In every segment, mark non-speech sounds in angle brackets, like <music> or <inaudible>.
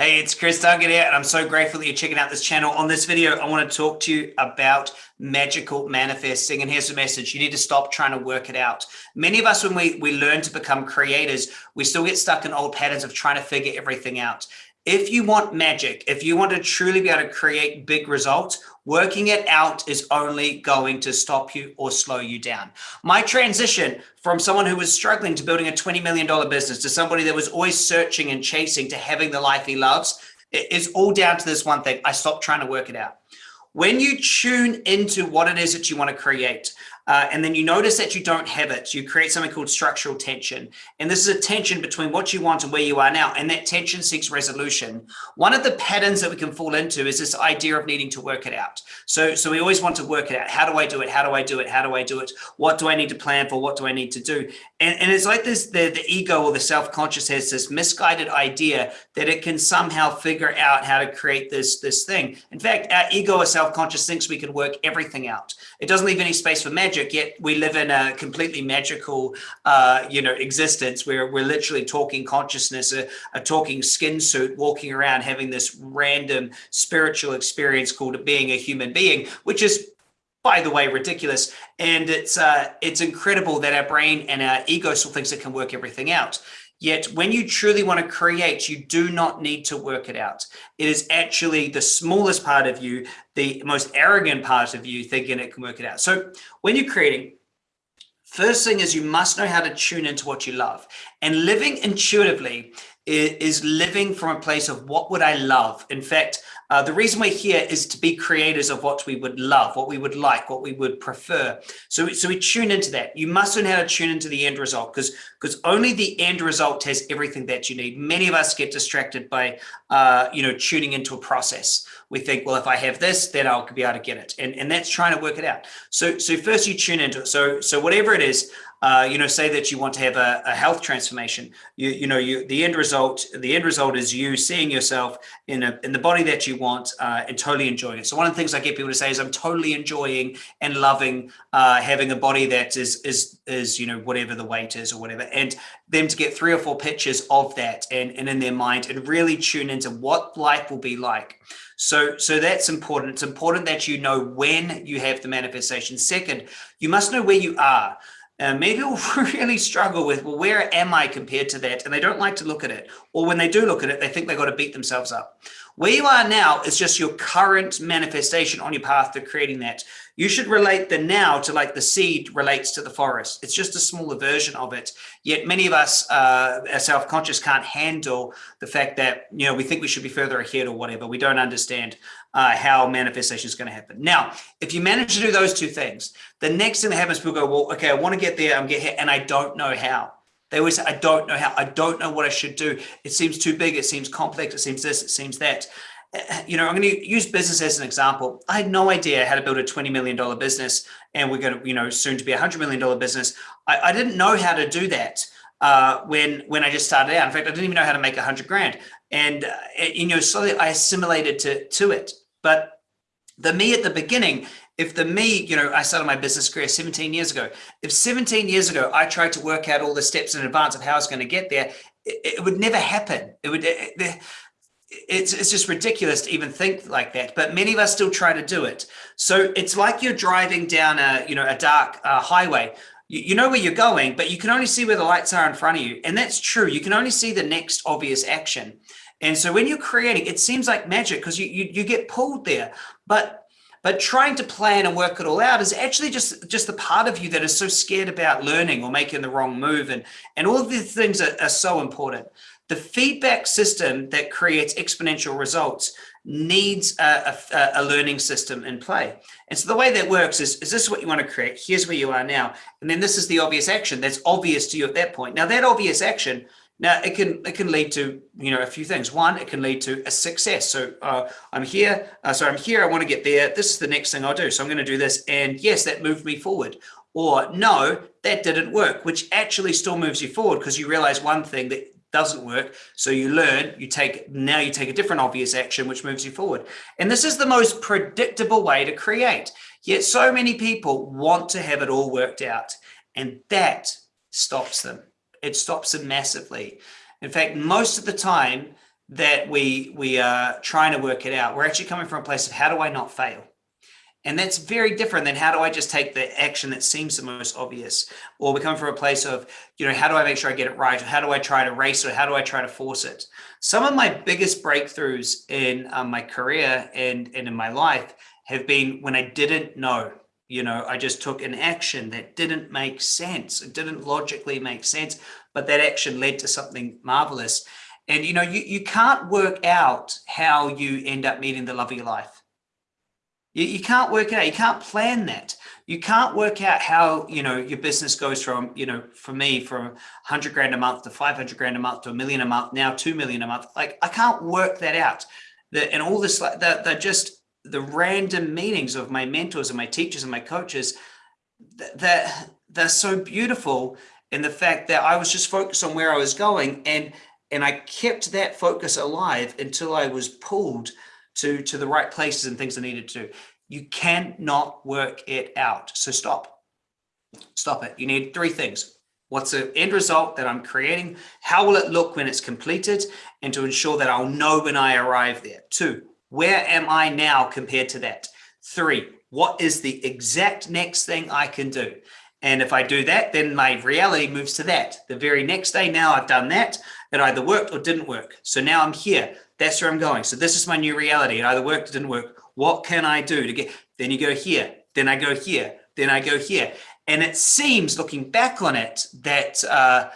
Hey, it's Chris Duncan here, and I'm so grateful that you're checking out this channel. On this video, I want to talk to you about magical manifesting. And here's the message. You need to stop trying to work it out. Many of us, when we, we learn to become creators, we still get stuck in old patterns of trying to figure everything out. If you want magic, if you want to truly be able to create big results, working it out is only going to stop you or slow you down. My transition from someone who was struggling to building a $20 million business to somebody that was always searching and chasing to having the life he loves is all down to this one thing. I stopped trying to work it out. When you tune into what it is that you want to create, uh, and then you notice that you don't have it. You create something called structural tension. And this is a tension between what you want and where you are now. And that tension seeks resolution. One of the patterns that we can fall into is this idea of needing to work it out. So, so we always want to work it out. How do I do it? How do I do it? How do I do it? What do I need to plan for? What do I need to do? And, and it's like this, the, the ego or the self-conscious has this misguided idea that it can somehow figure out how to create this, this thing. In fact, our ego or self-conscious thinks we can work everything out. It doesn't leave any space for magic magic, yet we live in a completely magical, uh, you know, existence where we're literally talking consciousness, a, a talking skin suit, walking around having this random spiritual experience called being a human being, which is by the way, ridiculous. And it's uh, it's incredible that our brain and our ego still thinks it can work everything out. Yet when you truly want to create, you do not need to work it out. It is actually the smallest part of you, the most arrogant part of you thinking it can work it out. So when you're creating, first thing is you must know how to tune into what you love. And living intuitively is living from a place of what would I love? In fact, uh, the reason we're here is to be creators of what we would love, what we would like, what we would prefer. So, so we tune into that. You must learn how to tune into the end result because because only the end result has everything that you need. Many of us get distracted by, uh, you know, tuning into a process. We think, well, if I have this, then I'll be able to get it. And, and that's trying to work it out. So, so first you tune into it. So, so whatever it is, uh, you know, say that you want to have a, a health transformation. You, you know, you the end result. The end result is you seeing yourself in a in the body that you want uh, and totally enjoying it. So one of the things I get people to say is, I'm totally enjoying and loving uh, having a body that is is is you know whatever the weight is or whatever, and them to get three or four pictures of that and and in their mind and really tune into what life will be like. So, so that's important. It's important that you know when you have the manifestation. Second, you must know where you are. Uh, many people <laughs> really struggle with, well, where am I compared to that? And they don't like to look at it. Or when they do look at it, they think they've got to beat themselves up. Where you are now is just your current manifestation on your path to creating that. You should relate the now to like the seed relates to the forest. It's just a smaller version of it. Yet many of us uh, are self-conscious can't handle the fact that, you know, we think we should be further ahead or whatever. We don't understand uh, how manifestation is going to happen. Now, if you manage to do those two things, the next thing that happens, people go, well, okay, I want to get there, I'm get here, and I don't know how. They always say, I don't know how, I don't know what I should do. It seems too big. It seems complex. It seems this, it seems that. You know, I'm going to use business as an example. I had no idea how to build a $20 million business and we're going to, you know, soon to be a $100 million business. I, I didn't know how to do that uh, when when I just started out. In fact, I didn't even know how to make a hundred grand. And, uh, you know, slowly I assimilated to, to it. But the me at the beginning if the me, you know, I started my business career 17 years ago, if 17 years ago, I tried to work out all the steps in advance of how I was going to get there, it, it would never happen. It would, it, it's, it's just ridiculous to even think like that, but many of us still try to do it. So it's like you're driving down a, you know, a dark uh, highway. You, you know where you're going, but you can only see where the lights are in front of you. And that's true. You can only see the next obvious action. And so when you're creating, it seems like magic because you, you, you get pulled there, but but trying to plan and work it all out is actually just, just the part of you that is so scared about learning or making the wrong move. And, and all of these things are, are so important. The feedback system that creates exponential results needs a, a, a, learning system in play. And so the way that works is, is this what you want to create? Here's where you are now. And then this is the obvious action that's obvious to you at that point. Now that obvious action now it can it can lead to you know a few things. One, it can lead to a success. So uh, I'm here, uh, so I'm here. I want to get there. This is the next thing I'll do. So I'm going to do this, and yes, that moved me forward. Or no, that didn't work, which actually still moves you forward because you realize one thing that doesn't work. So you learn, you take now you take a different obvious action, which moves you forward. And this is the most predictable way to create. Yet so many people want to have it all worked out, and that stops them it stops them massively. In fact, most of the time, that we we are trying to work it out. We're actually coming from a place of how do I not fail? And that's very different than how do I just take the action that seems the most obvious? Or we come from a place of, you know, how do I make sure I get it right? Or how do I try to race? Or how do I try to force it? Some of my biggest breakthroughs in um, my career and, and in my life have been when I didn't know. You know, I just took an action that didn't make sense. It didn't logically make sense, but that action led to something marvelous. And, you know, you, you can't work out how you end up meeting the love of your life you, you can't work it out. You can't plan that. You can't work out how, you know, your business goes from, you know, for me, from 100 grand a month to 500 grand a month to a million a month, now 2 million a month. Like, I can't work that out. The, and all this, like, they're, they're just the random meetings of my mentors and my teachers and my coaches that they're so beautiful in the fact that I was just focused on where I was going and and I kept that focus alive until I was pulled to, to the right places and things I needed to. You cannot work it out. So stop. Stop it. You need three things. What's the end result that I'm creating? How will it look when it's completed? And to ensure that I'll know when I arrive there. Two, where am I now compared to that? Three, what is the exact next thing I can do? And if I do that, then my reality moves to that. The very next day, now I've done that. It either worked or didn't work. So now I'm here. That's where I'm going. So this is my new reality. It either worked or didn't work. What can I do to get, then you go here, then I go here, then I go here. And it seems looking back on it that, uh,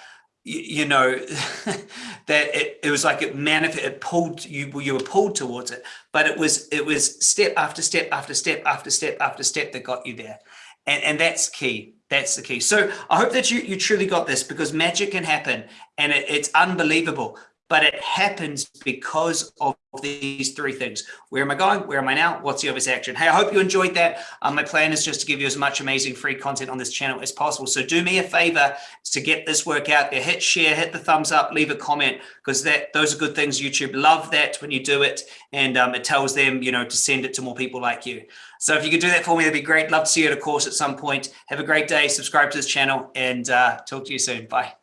you know, <laughs> that it, it was like it manifest, it pulled you, you were pulled towards it, but it was, it was step after step after step after step after step that got you there. And, and that's key. That's the key. So I hope that you, you truly got this because magic can happen and it, it's unbelievable but it happens because of these three things. Where am I going? Where am I now? What's the obvious action? Hey, I hope you enjoyed that. Um, my plan is just to give you as much amazing free content on this channel as possible. So do me a favor to get this work out there. Hit share, hit the thumbs up, leave a comment because that those are good things. YouTube love that when you do it and um, it tells them, you know, to send it to more people like you. So if you could do that for me, that'd be great. Love to see you at a course at some point. Have a great day. Subscribe to this channel and uh, talk to you soon. Bye.